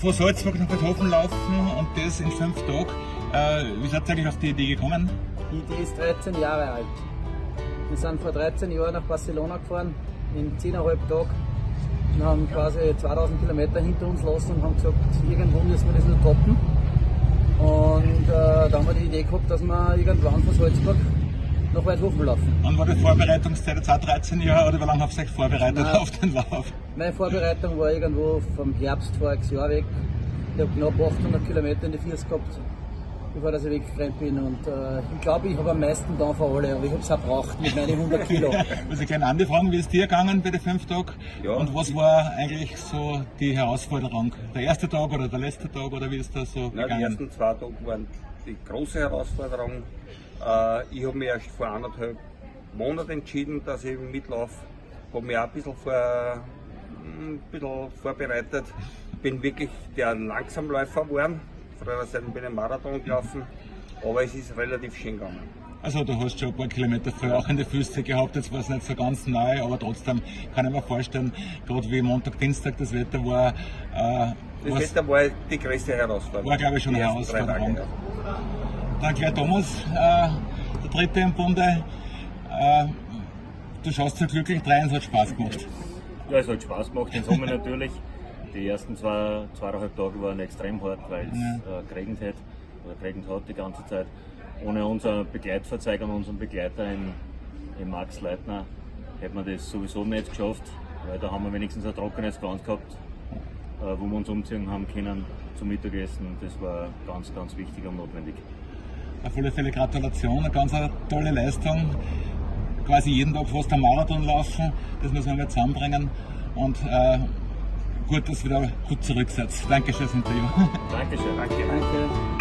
von Salzburg nach Beethoven laufen und das in fünf Tagen. Äh, wie seid ihr eigentlich auf die Idee gekommen? Die Idee ist 13 Jahre alt. Wir sind vor 13 Jahren nach Barcelona gefahren, in 10,5 Tagen und haben quasi 2000 Kilometer hinter uns lassen und haben gesagt, irgendwo müssen wir das nur toppen. Und äh, da haben wir die Idee gehabt, dass wir irgendwann von Salzburg nach Weidhofen laufen. Wann war die Vorbereitungszeit? Jetzt auch 13 Jahre oder wie lange habt ihr euch vorbereitet Nein. auf den Lauf? Meine Vorbereitung war irgendwo vom Herbst voriges Jahr weg. Ich habe knapp 800 Kilometer in die Füße gehabt, bevor dass ich weggerannt bin. Und äh, ich glaube, ich habe am meisten da von alle, aber ich habe es auch gebraucht mit meinen 100 Kilo. Also ich gerne Andi fragen, wie ist dir gegangen bei den fünf Tagen? Ja. Und was war eigentlich so die Herausforderung? Der erste Tag oder der letzte Tag oder wie ist das so die gegangen? ersten zwei Tage waren die große Herausforderung. Äh, ich habe mich erst vor anderthalb Monaten entschieden, dass ich mitlaufe. Habe mich auch ein bisschen, vor, ein bisschen vorbereitet. Bin wirklich der Langsamläufer geworden. Früher Seite bin ich Marathon gelaufen, aber es ist relativ schön gegangen. Also du hast schon ein paar Kilometer früher auch in die Füße gehabt, jetzt war es nicht so ganz neu, aber trotzdem kann ich mir vorstellen, gerade wie Montag, Dienstag das Wetter war, äh, Das Wetter war die größte Herausforderung. War, glaube ich, schon eine Herausforderung. Tage, ja. Dann gleich Thomas, äh, der dritte im Bunde. Äh, du schaust so glücklich rein, es hat Spaß gemacht. Ja, es hat Spaß gemacht im Sommer natürlich. Die ersten zwei, zweieinhalb Tage waren extrem hart, weil es Ja. äh, geregnet hat oder geregnet hat die ganze Zeit. Ohne unseren Begleitverzeiger und unseren Begleiter in, in Max Leitner hätten wir das sowieso nicht geschafft, weil da haben wir wenigstens ein trockenes Gewand gehabt, äh, wo wir uns umziehen haben können zum Mittagessen. Das war ganz, ganz wichtig und notwendig. Auf alle Fälle Gratulation, eine ganz tolle Leistung. Quasi jeden Tag fast einen Marathon laufen, das müssen wir mal zusammenbringen. Und äh, gut, dass ihr wieder gut zurück seid. Danke fürs Interview. Dankeschön. Danke. Danke.